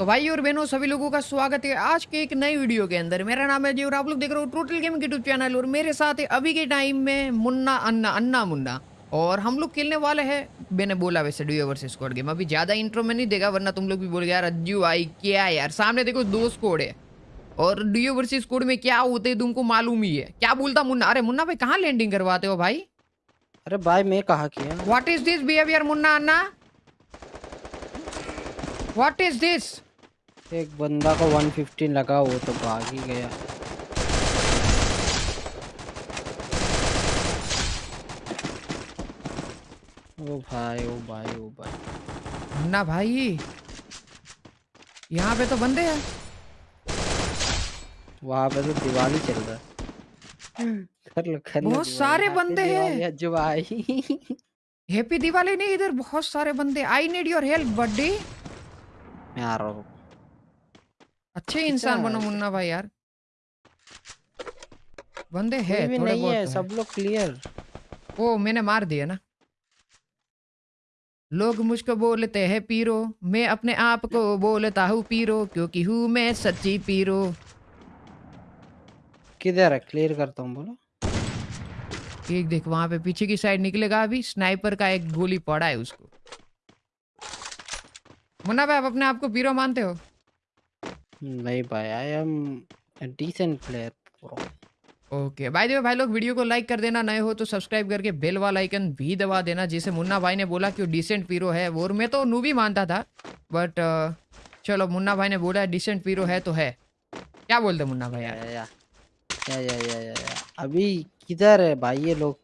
तो भाई और बहनों सभी लोगों का स्वागत है आज के एक नई वीडियो के अंदर। मेरा नाम है जी और आप लोग देख रहे हो टोटल गेमिंग यूट्यूब चैनल और मेरे साथ है अभी के टाइम में मुन्ना अन्ना अन्ना मुन्ना। और हम लोग खेलने वाले हैं मैंने बोला वैसे डुयो वर्सेस स्क्वाड गेम अभी ज़्यादा इंट्रो में नहीं देगा वरना तुम लोग भी बोल यार अज्जू आई क्या यार? सामने देखो दो स्कोड है। और डुयो वर्सेस स्कोड में क्या होते हैं तुमको मालूम ही है। क्या बोलता मुन्ना? अरे मुन्ना भाई कहाँ लैंडिंग करवाते हो भाई? अरे भाई मैं कहा किया what is this behaviour Munna Anna? What is this एक बंदा को 115 लगा वो तो भाग ही गया। ओ भाई ओ भाई ओ भाई। मुन्ना भाई यहाँ पे तो बंदे हैं। वहाँ पे तो दिवाली चल रहा है। कर लो कर बहुत सारे बंदे हैं। अज्जू भाई हैप्पी दिवाली नहीं इधर बहुत सारे बंदे। I need your help buddy मैं आ रहा हूँ। अच्छे इंसान अच्छा, बनो मुन्ना भाई यार। बंदे हैं थोड़े नहीं है तो सब लोग क्लियर ओ मैंने मार दिया ना। लोग मुझको बोलते हैं पीरो मैं अपने आप को बोलता हूँ पीरो क्योंकि हूँ मैं सच्ची पीरो। किधर है? क्लियर करता हूँ बोलो। एक देख वहाँ पे पीछे की साइड निकलेगा अभी स्नाइपर का एक गोली पड़ा है उसको। मुन्ना भाई आप अपने आप को पीरो मानते हो? नहीं भाई I am decent player okay भाई देखो भाई लोग वीडियो को लाइक कर देना नए हो तो सब्सक्राइब करके बेल वाला आइकन भी दबा देना जैसे मुन्ना भाई ने बोला कि वो डिसेंट पीरो है। वो और मैं तो नू भी मानता था बट चलो मुन्ना भाई ने बोला डिसेंट पीरो है तो है। क्या बोलते मुन्ना भाई या यार? या या या या या या अभी किधर है भाई ये लोग?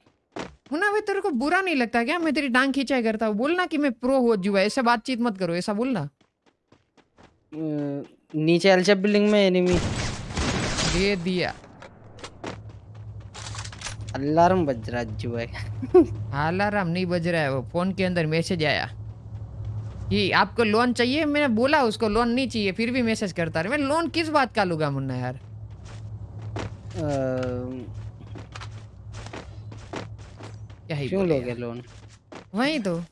मुन्ना भाई तेरे को बुरा नहीं लगता क्या? मैं तेरी डांग खींचाई करता हूँ। बोलना कि मैं प्रो हो जुआ ऐसे बातचीत मत करो ऐसा बोलना। नीचे एलचेप बिल्डिंग में एनिमी दे दिया। अलार्म बज रहा है जो है अलार्म नहीं बज रहा है वो फ़ोन के अंदर मैसेज आया। कि आपको लोन चाहिए? मैंने बोला उसको लोन नहीं चाहिए फिर भी मैसेज करता रहा। मैं लोन किस बात का लूँगा मुन्ना यार? अ, क्या ही क्यों लोगे लोन वही तो।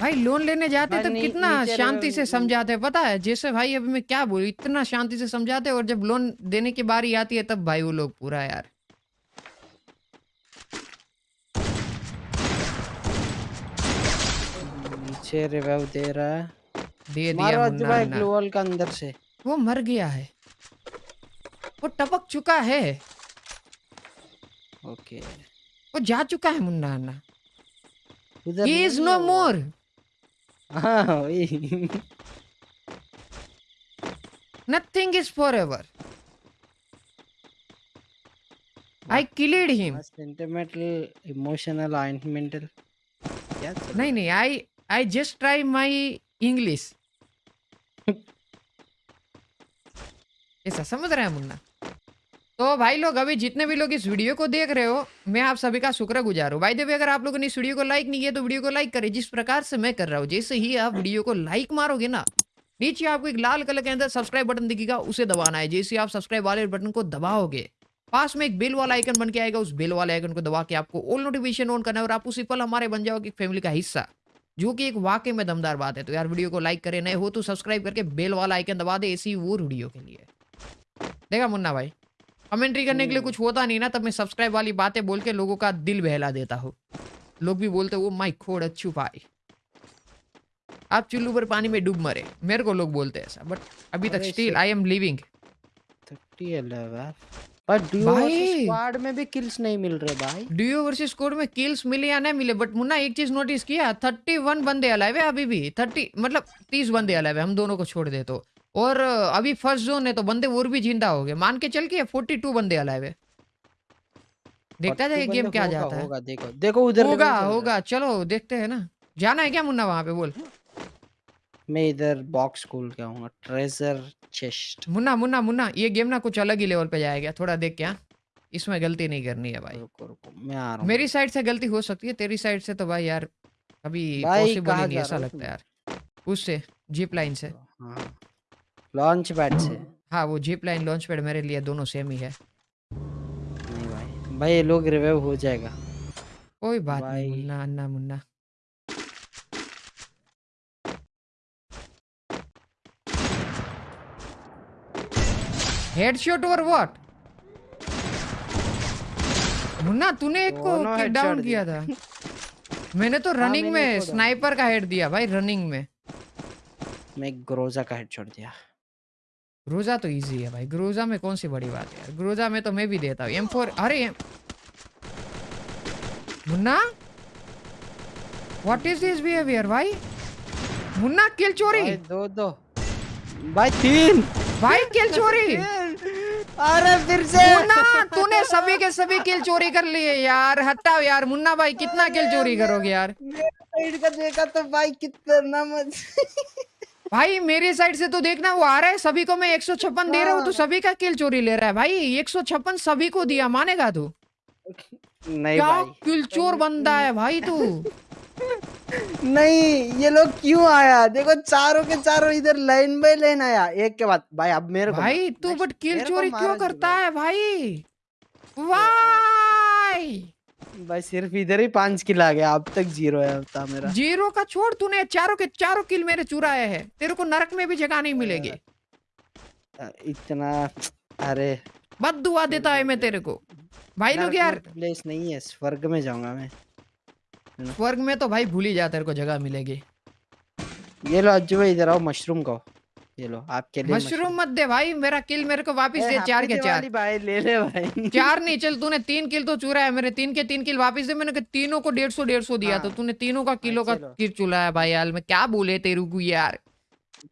भाई लोन लेने जाते तब कितना शांति से समझाते पता है जैसे भाई अभी मैं क्या बोलू इतना शांति से समझाते और जब लोन देने की बारी आती है तब भाई वो लोग पूरा यार। नीचे रिवाइव दे रहा है। दे दिया भाई अन्ना। का अंदर से। वो मर गया है। वो टपक चुका है। ओके। वो जा चुका है मुन्ना अन्ना उधर ही इज़ नहीं नो है वो। मोर हाँ वही nothing is forever I killed him sentimental emotional mental क्या चल नहीं नहीं I I just try my English ऐसा समझ रहे हैं मुन्ना तो भाई लोग, अभी जितने भी लोग इस वीडियो को देख रहे हो, मैं आप सभी का शुक्र गुजार। हूँ भाई देवी अगर आप लोगों ने इस वीडियो को लाइक नहीं किया तो वीडियो को लाइक करें, जिस प्रकार से मैं कर रहा हूँ। जैसे ही आप वीडियो को लाइक मारोगे ना, नीचे आपको एक लाल कलर के अंदर सब्सक्राइब बटन दिखेगा, उसे दबाना है। जैसे आप सब्सक्राइब वाले बटन को दबाओगे, पास में एक बेल वाला आइकन बन के आएगा, उस बेल वाले आइकन को दबा के आपको ऑल नोटिफिकेशन ऑन करना है और आप उसी पल हमारे बन जाओगे फैमिली का हिस्सा, जो कि एक वाकई में दमदार बात है। तो यार, वीडियो को लाइक करें, नए हो तो सब्सक्राइब करके बेल वाला आइकन दबा दे ऐसी वो वीडियो के लिए। देखा मुन्ना भाई? कमेंट्री करने के लिए कुछ होता नहीं ना तब मैं सब्सक्राइब वाली बातें बोल के लोगों का दिल बहला देता हूँ। लोग भी बोलते वो माई खोड़ अच्छू भाई। आप चुल्लू पर पानी में डूब मरे। मेरे को लोग बोलते हैं ऐसा बट अभी तक still I am living thirty duo squad में भी किल्स नहीं मिल रहे भाई। डीओ वर्सेस कोड में किल्स मिले या नहीं मिले बट मुन्ना एक चीज़ नोटिस किया थर्टी वन बंदे अलाइव है अभी भी। थर्टी मतलब तीस बंदे अलाइव है हम दोनों को छोड़ दे तो। और अभी फ़र्स्ट जोन है तो बंदे और भी ज़िंदा हो गए। मान के चल के फोर्टी टू बंदे अलाइव है। देखता 42 जाए गेम क्या जाता है। होगा देखो देखो उधर होगा है। होगा चलो देखते हैं ना। जाना है क्या मुन्ना वहाँ पे बोल। मैं इधर बॉक्स खोल के आऊँगा। ट्रेजर चेस्ट मुन्ना मुन्ना मुन्ना ये गेम ना कुछ अलग ही लेवल पे जाएगा थोड़ा देख क्या इसमें गलती नहीं करनी है भाई। रुको रुको मैं आ रहा हूँ। मेरी साइड से गलती हो सकती है तेरी साइड से तो भाई यार अभी पॉसिबल नहीं ऐसा लगता है यार। उससे जीप लाइन से। हाँ। लॉन्च पैड से। हाँ वो जीप लाइन लॉन्च पैड मेरे लिए दोनों सेम ही है। नहीं भाई। भाई ये लोग रिवाइव हो जाएगा। कोई बात नहीं मुन्ना अन्ना मुन्ना। हेडशॉट और व्हाट मुन्ना तूने एक को किक डाउन किया था। मैंने तो हाँ, रनिंग में स्नाइपर का हेड दिया भाई रनिंग में। मैं ग्रोजा का हेड छोड़ दिया। ग्रोजा तो इजी है भाई। ग्रोजा में कौन सी बड़ी बात है यार? ग्रोजा में तो मैं भी देता हूँ। एम फोर अरे! M- Munna? What is this behaviour भाई? मुन्ना किल चोरी! दो दो। भाई तीन! भाई किल चोरी! अरे फिर से! मुन्ना तूने सभी के सभी किल चोरी कर लिए यार। हटाओ यार मुन्ना भाई कितना किल चोरी करोगे यार? देखा तो भाई कितना मज भाई मेरी साइड से तो देखना वो आ रहा है सभी को मैं एक सौ छप्पन दे रहा हूँ तो हाँ। सभी का किल चोरी ले रहा है भाई। एक सौ छप्पन सभी को दिया मानेगा तू? नहीं क्या किल चोर बंदा है भाई तू? नहीं ये लोग क्यों आया? देखो चारों के चारों इधर लाइन बाय लाइन आया। एक के बाद भाई अब मेरे को भाई तू बट किल चोरी क्यों करता है भाई? वाई भाई सिर्फ़ इधर ही पाँच किल आ गया अब तक ज़ीरो है था मेरा। ज़ीरो का छोड़ तूने चारों के चारों किल मेरे चुराए हैं। तेरे को नरक में भी जगह नहीं मिलेगी। इतना अरे। बद दुआ देता है मैं तेरे को। भाई लोग यार। प्लेस नहीं है स्वर्ग में जाऊँगा मैं। स्वर्ग में तो भाई भूल ही जा तेरे को जगह मिलेगी। ये लो अज्जू भाई इधर आओ मशरूम को ये लो आपके लिए मशरूम मत दे भाई मेरा किल मेरे को वापस दे चार के चार। भाई ले ले भाई। चार नहीं चल तूने तीन किल तो चुरा है मेरे तीन के तीन किल वापस दे मैंने तीनों को डेढ़ सौ डेढ़ सौ दिया हाँ। तो तूने तीनों का किलो का किल चुरा है भाई यार मैं क्या बोले तेरू को यार?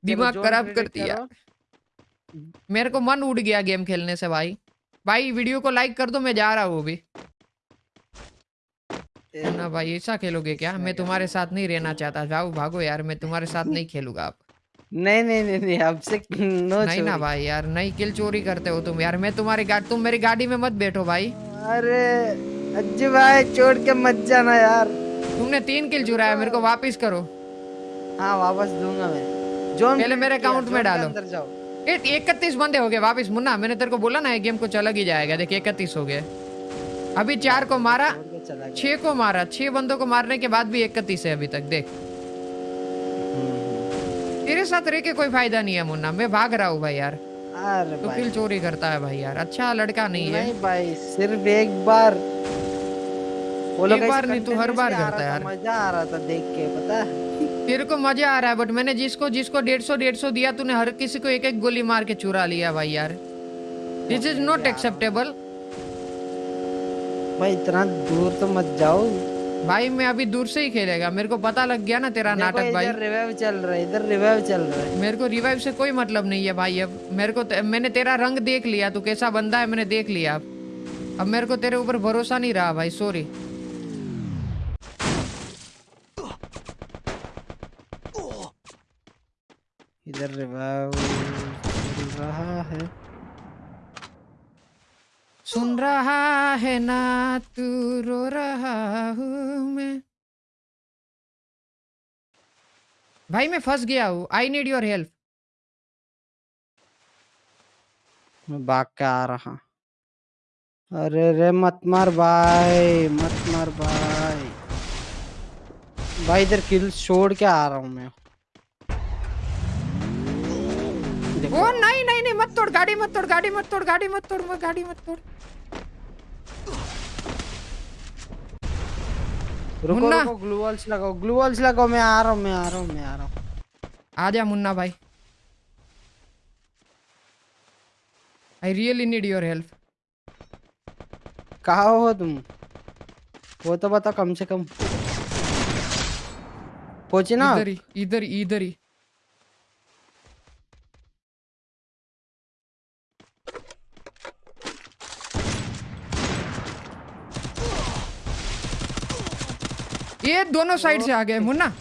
दिमाग खराब कर दिया। मेरे को मन उड़ गया गेम खेलने से भाई। भाई वीडियो को लाइक कर दो मैं जा रहा हूँ अभी। ना भाई ऐसा खेलोगे क्या? मैं तुम्हारे साथ नहीं रहना चाहता। जाओ भागो यार मैं तुम्हारे साथ नहीं खेलूँगा अब। नहीं नहीं नहीं नहीं अब से नो नहीं ना भाई यार नहीं किल चोरी करते हो तुम यार। मैं तुम्हारी गाड़ी तुम मेरी गाड़ी में मत बैठो भाई। अरे अज्जू भाई छोड़ के मत जाना यार। तुमने तीन किल चुराया मेरे को वापस करो। हाँ वापस दूँगा मैं। जोन पहले मेरे अकाउंट में डालो। इकतीस बंदे हो गए वापस मुन्ना मैंने तेरे को बोला ना ये गेम को चला ही जाएगा। देख इकतीस हो गए। अभी चार को मारा छह को मारा छह बंदों को मारने के बाद भी इकतीस है अभी तक देख। हम्म, तेरे साथ रह के कोई फ़ायदा नहीं है मुन्ना। मैं भाग रहा हूँ भाई यार। तो भाई। चोरी करता है भाई यार। अच्छा लड़का नहीं है। नहीं भाई सिर्फ़ एक बार। वो लोग एक बार नहीं, तू हर बार करता है यार। मज़ा आ रहा था देख के पता है? तेरे को मज़ा आ रहा है बट मैंने जिसको जिसको डेढ़ सौ डेढ़ सौ दिया तूने हर किसी को एक एक गोली मार के चुरा लिया भाई यार। दिस इज़ नॉट एक्सेप्टेबल भाई इतना दूर तो मत जाओ भाई मैं अभी दूर से ही खेलेगा। मेरे को पता लग गया ना तेरा नाटक भाई। रिवाइव चल रहा है इधर रिवाइव चल रहा है। मेरे को रिवाइव से कोई मतलब नहीं है भाई। अब मेरे को ते- मैंने तेरा रंग देख लिया तू कैसा बंदा है मैंने देख लिया। अब अब मेरे को तेरे ऊपर भरोसा नहीं रहा भाई सॉरी इधर रिवाइव चल रहा है सुन रहा है ना तू रो रहा हूँ मैं। भाई मैं फंस गया हूँ। आई नीड योर हेल्प मैं भाग के आ रहा। अरे रे, मत मार भाई, मत मार भाई। भाई इधर किल छोड़ के आ रहा हूँ मैं। देखो, ओ नहीं नहीं नहीं मत तोड़ गाड़ी मत तोड़ गाड़ी मत तोड़ गाड़ी मत तोड़ मत गाड़ी मत तोड़। रुको मुन्ना। रुको ग्लू वॉल्स लगाओ ग्लू वॉल्स लगाओ मैं आ रहा हूँ मैं आ रहा हूँ मैं आ रहा हूँ। आजा मुन्ना भाई। I really need your help कहाँ हो तुम? वो तो बता कम से कम। पहुँचे ना इधर ही इधर ही इधर ही। ये दोनों साइड से आ गए मुन्ना।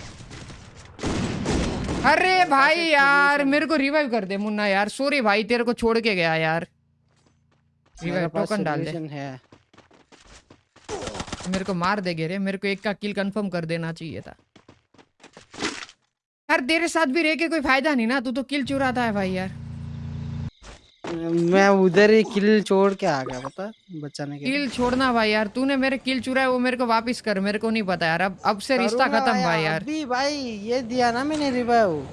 अरे भाई यार मेरे को रिवाइव कर दे मुन्ना यार। सॉरी भाई तेरे को छोड़ के गया यार। रिवाइव टोकन डाल दे। है। मेरे को मार देगे रे मेरे को एक का किल कंफर्म कर देना चाहिए था। यार तेरे साथ भी रह के कोई फ़ायदा नहीं ना तू तो किल चुराता है भाई यार। मैं उधर ही किल छोड़ के आ गया पता? बचाने के किल छोड़ना भाई यार तूने मेरे किल चुराए वो मेरे को वापस कर मेरे को नहीं पता यार। अब अब से रिश्ता खत्म भाई यार। अभी भाई ये दिया ना मैंने रिवाइव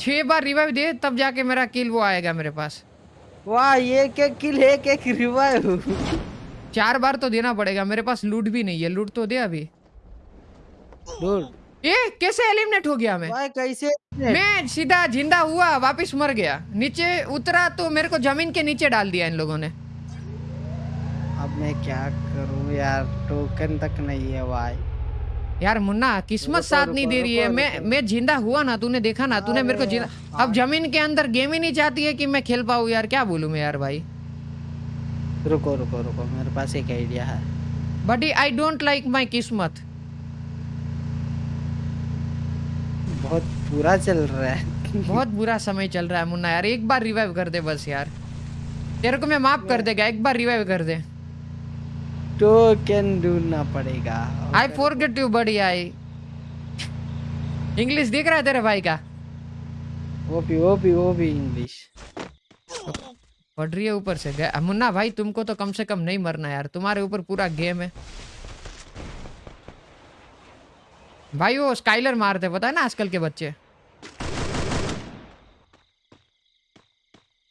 छह बार रिवाइव दे तब जाके मेरा किल वो आएगा मेरे पास। वाह ये क्या किल है? क्या रिवाइव चार बार तो देना पड़ेगा मेरे पास लूट भी नहीं है। लूट तो दे अभी। डूड ये कैसे एलिमिनेट हो गया मैं? भाई कैसे मैं सीधा ज़िंदा हुआ वापस मर गया। नीचे उतरा तो मेरे को ज़मीन के नीचे डाल दिया इन लोगों ने। अब मैं क्या करूँ यार? टोकन तक नहीं है भाई। यार मुन्ना किस्मत साथ नहीं दे रही है। मैं मैं ज़िंदा हुआ ना तूने देखा ना? तूने मेरे को ज़िंदा अब ज़मीन के अंदर गेम ही नहीं चाहती है कि मैं खेल पाऊँ यार। क्या बोलूँ मैं यार भाई? रुको रुको रुको मेरे पास एक आइडिया है। But I don't like my किस्मत। बहुत बुरा चल रहा है। बहुत बुरा समय चल रहा है मुन्ना यार। एक बार रिवाइव कर दे बस यार। तेरे को मैं माफ़ कर देगा एक बार रिवाइव कर दे। टोकन ढूंढना पड़ेगा। आई फॉरगेट यू बड़ी आई इंग्लिश दिख रहा है तेरे भाई का? वो भी वो भी वो भी इंग्लिश पढ़ रही है ऊपर से। मुन्ना भाई तुमको तो कम से कम नहीं मरना यार। तुम्हारे ऊपर पूरा गेम है। भाई वो स्काइलर मारते पता है ना आजकल के बच्चे?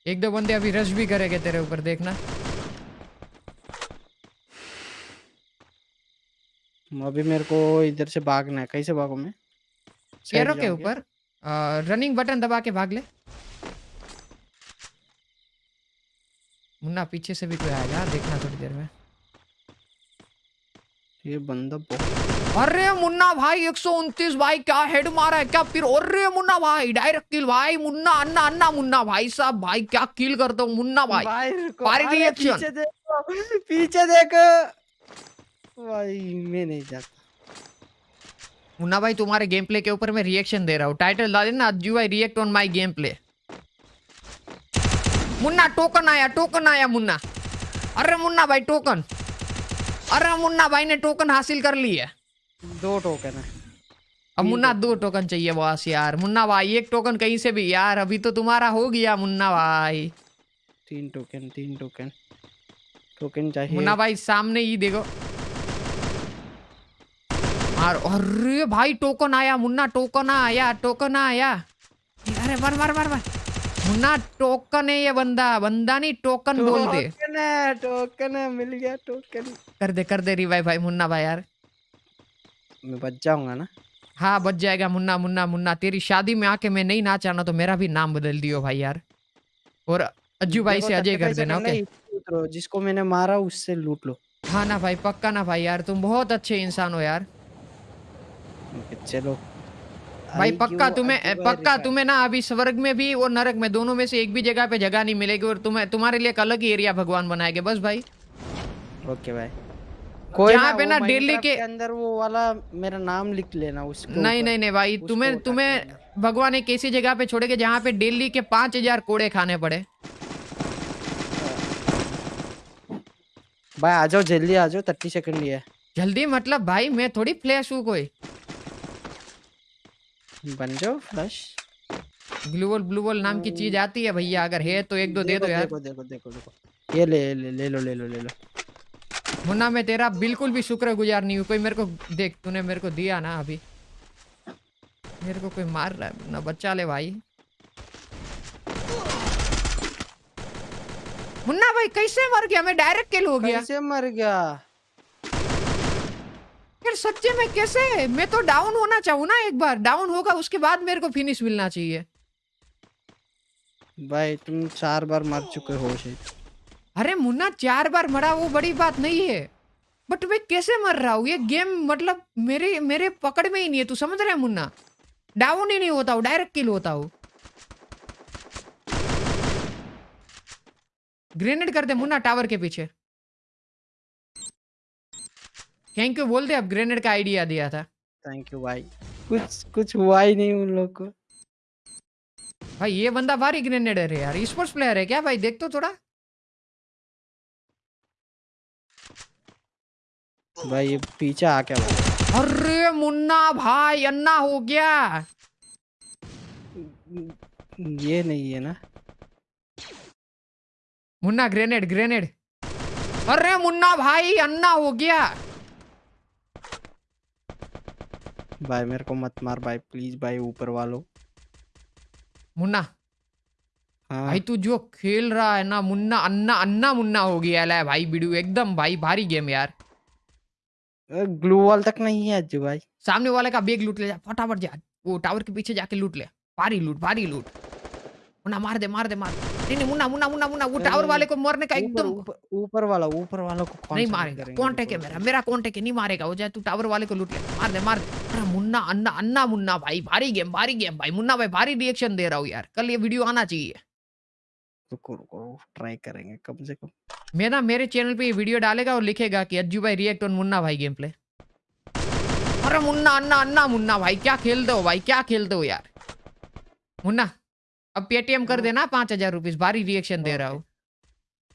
एक दो बंदे अभी रश भी करेंगे तेरे ऊपर देखना। अभी मेरे को इधर से भागना है। कैसे भागू मैं? एरो के ऊपर। रनिंग बटन दबा के भाग ले। मुन्ना पीछे से भी कोई आएगा? देखना थोड़ी देर में। ये बंदा बहुत अरे मुन्ना भाई एक भाई क्या हेड मारा है क्या फिर? अरे मुन्ना भाई डायरेक्ट किल भाई मुन्ना अन्ना अन्ना मुन्ना भाई साहब भाई क्या किल करते हो मुन्ना भाई। भाई. पीछे देखो पीछे देखो। भाई मैं नहीं जाता। मुन्ना भाई तुम्हारे गेम प्ले के ऊपर मैं रिएक्शन दे रहा हूँ। टाइटल डाल देना अज्जू भाई react on my game play Munna token आया टोकन आया मुन्ना। अरे मुन्ना भाई टोकन अरे मुन्ना भाई ने टोकन हासिल कर ली है। दो टोकन है। अब मुन्ना दो टोकन चाहिए बॉस यार। मुन्ना भाई एक टोकन कहीं से भी यार अभी तो तुम्हारा हो गया मुन्ना भाई। तीन टोकन तीन टोकन टोकन चाहिए। मुन्ना भाई सामने ही देखो। मार अरे भाई टोकन आया मुन्ना टोकन आया टोकन आया। अरे मार मार मार मार मुन्ना टोकन है ये बंदा बंदा नहीं टोकन बोल दे। टोकन है टोकन है मिल गया टोकन। कर दे कर दे रिवाइव भाई मुन्ना भाई यार। मैं बच जाऊँगा ना? हाँ बच जाएगा मुन्ना मुन्ना मुन्ना। तेरी शादी में आके मैं नहीं नाचा ना तो मेरा भी नाम बदल दियो भाई यार। और अज्जू भाई से अजय कर देना ओके जिसको मैंने मारा उससे लूट लो। हाँ ना भाई पक्का ना भाई यार तुम बहुत अच्छे इंसान हो यार। चलो। भाई पक्का तुम्हें पक्का तुम्हें ना अभी स्वर्ग में भी और नरक में दोनों में से एक भी जगह पे जगह नहीं मिलेगी और तुम्हें तुम्हारे लिए एक अलग ही एरिया भगवान बनाएँगे। बस भाई। ओके भाई। कोई यहाँ पे ना दिल्ली के- अंदर वो वाला मेरा नाम लिख लेना उसके नहीं नहीं नहीं भाई तुम्हें तुम्हें भगवान एक ऐसी जगह पे छोड़ेगा जहाँ पे डेली के पाँच हज़ार कोड़े खाने पड़े। भाई आ जाओ जल्दी आ जाओ थर्टी सेकंड ही जल्दी मतलब भाई मैं थोड़ी फ्लैश हूँ कोई। बन जाओ फ्लश ग्लूवल ब्लूवल नाम की चीज़ आती है भैया अगर है तो एक दो दे दो यार। देखो देखो देखो देखो। ये ले ले ले लो ले लो ले लो। मुन्ना मैं तेरा बिल्कुल भी शुक्रगुजार नहीं हूँ। कोई मेरे को देख तूने मेरे को दिया ना अभी। मेरे को कोई मार रहा है। मुन्ना बच्चा ले भाई। मुन्ना भाई कैसे मर गया? मैं डायरेक्ट किल हो गया। कैसे मर गया? सच्चे में कैसे? मैं तो डाउन होना चाहूँ ना एक बार। डाउन होगा उसके बाद मेरे को फिनिश मिलना चाहिए। भाई तुम चार बार मर चुके हो अरे मुन्ना चार बार मरा वो बड़ी बात नहीं है। बट मैं कैसे मर रहा हूँ? ये गेम मतलब मेरे मेरे पकड़ में ही नहीं है। तू समझ रहा है मुन्ना? डाउन ही नहीं होता हूँ डायरेक्ट किल होता हूँ। ग्रेनेड कर दे मुन्ना टावर के पीछे। थैंक यू बोल दे अब ग्रेनेड का आइडिया दिया था। थैंक यू भाई। कुछ कुछ हुआ ही नहीं उन लोग को। भाई ये बंदा भारी ग्रेनेड है यार। स्पोर्ट्स प्लेयर है क्या भाई? देख तो थोड़ा। भाई ये पीछे आ क्या भाई? अरे मुन्ना भाई अन्ना हो गया। ये नहीं है ना? मुन्ना ग्रेनेड ग्रेनेड अरे मुन्ना भाई अन्ना हो गया। भाई मेरे को मत मार भाई प्लीज़ भाई ऊपर वालों। मुन्ना। हाँ। भाई तू जो खेल रहा है ना मुन्ना अन्ना अन्ना मुन्ना हो गया है भाई बिडू एकदम भाई भारी गेम यार। ग्लू वॉल तक नहीं है अज्जू भाई। सामने वाले का बेग लूट ले जा फटाफट जा। वो टावर के पीछे जाके लूट ले। भारी लूट भारी लूट। मुन्ना मार दे मार दे मार दे। नहीं नहीं मुन्ना मुन्ना मुन्ना मुन्ना वो टावर वाले को मारने का एकदम ऊपर वाला ऊपर वाला को कौन नहीं मारेगा करेंगे कॉन्टेक्ट है मेरा? मेरा कॉन्टेक्ट है नहीं मारेगा वो जाए तू टावर वाले को लूट ले मार दे मार दे अरे मुन्ना अन्ना अन्ना मुन्ना भाई भारी गेम भारी गेम भाई मुन्ना भाई भारी रिएक्शन दे रहा हूँ यार कल ये वीडियो आना चाहिए रुको रुको ट्राई करेंगे कम से कम मैं ना मेरे चैनल पे ये वीडियो डालेगा और लिखेगा कि अज्जू भाई रिएक्ट ऑन मुन्ना भाई गेम प्ले अरे मुन्ना अन्ना अन्ना मुन्ना भाई क्या खेलते हो भाई क्या खेलते हो यार मुन्ना अब पेटीएम कर। देना पाँच हज़ार रुपीज़ भारी रिएक्शन दे रहा हूँ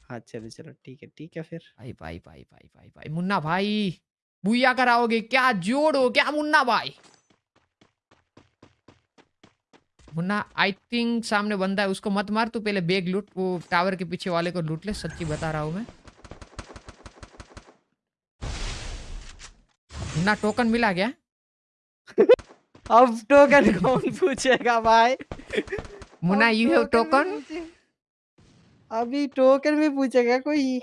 हाँ। चलो चलो ठीक है ठीक है फिर। भाई भाई भाई भाई भाई भाई। मुन्ना भाई बुया कराओगे क्या? जोड़ो क्या मुन्ना भाई? मुन्ना आई थिंक सामने बंदा है उसको मत मार तू पहले बैग लूट वो टावर के पीछे वाले को लूट ले सच्ची बता रहा हूँ मैं। मुन्ना टोकन मिला क्या? अब टोकन कौन पूछेगा भाई? मुन्ना अब यू हैव टोकन? पूछे- अभी टोकन भी पूछेगा कोई।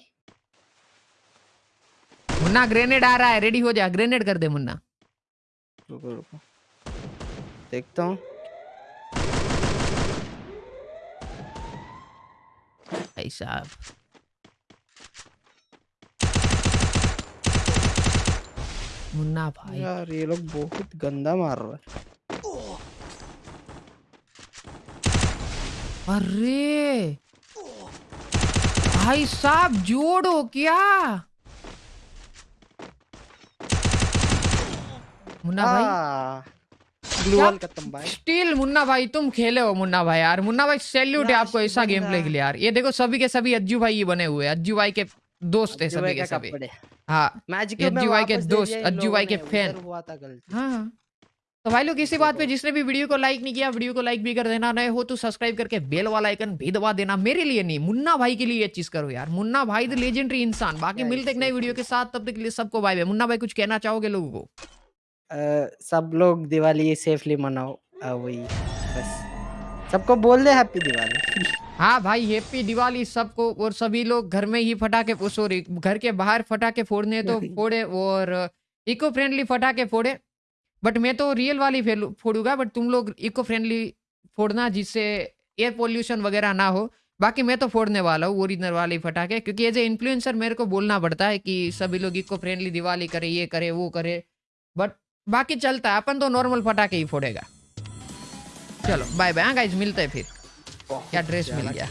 मुन्ना ग्रेनेड आ रहा है रेडी हो जा ग्रेनेड कर दे मुन्ना। रुको रुको। देखता हूँ। भाई साहब। मुन्ना भाई। यार ये लोग बहुत गंदा मार रहा है। अरे। भाई साहब जोड़ो क्या? मुन्ना भाई। खत्म भाई। स्टिल मुन्ना भाई तुम खेले हो मुन्ना भाई यार। मुन्ना भाई सैल्यूट है आपको ऐसा गेम प्ले के लिए यार। ये देखो सभी के सभी अज्जू भाई ही बने हुए हैं। अज्जू भाई के दोस्त है सभी के सभी। हाँ। ये अज्जू भाई के दोस्त, अज्जू भाई के फ़ैन। हाँ। तो भाई लोग इसी बात पे जिसने भी वीडियो को लाइक नहीं किया वीडियो को लाइक भी कर देना नए हो तो सब्सक्राइब करके बेल वाला आइकन भी दबा देना। मेरे लिए नहीं मुन्ना भाई के लिए ये चीज़ करो यार। मुन्ना भाई द लेजेंडरी इंसान। बाकी मिलते एक नए वीडियो के साथ तब तक के लिए सबको बाय बाय मुन्ना भाई कुछ कहना चाहोगे लोगों को? सब लोग दिवाली सेफली मनाओ। वही। बस। सबको बोल दे हैप्पी दिवाली। हाँ भाई हैप्पी दिवाली सबको और सभी लोग घर में ही फटाके सॉरी घर के बाहर फटाके फोड़ने तो फोड़े और इको फ्रेंडली फटाके फोड़े। बट मैं तो रियल वाली फोड़ूँगा बट तुम लोग इको फ्रेंडली फोड़ना जिससे एयर पोल्यूशन वगैरह ना हो। बाकी मैं तो फोड़ने वाला हूँ ओरिजिनल वाली फटाके क्योंकि एज ए इन्फ्लुएंसर मेरे को बोलना पड़ता है कि सभी लोग इको फ्रेंडली दिवाली करे ये करे वो करे। बट बाकी चलता है अपन तो नॉर्मल फटाके ही फोड़ेगा। चलो बाय बाय हाँ गाइज़ मिलते हैं फिर। क्या ड्रेस मिल गया।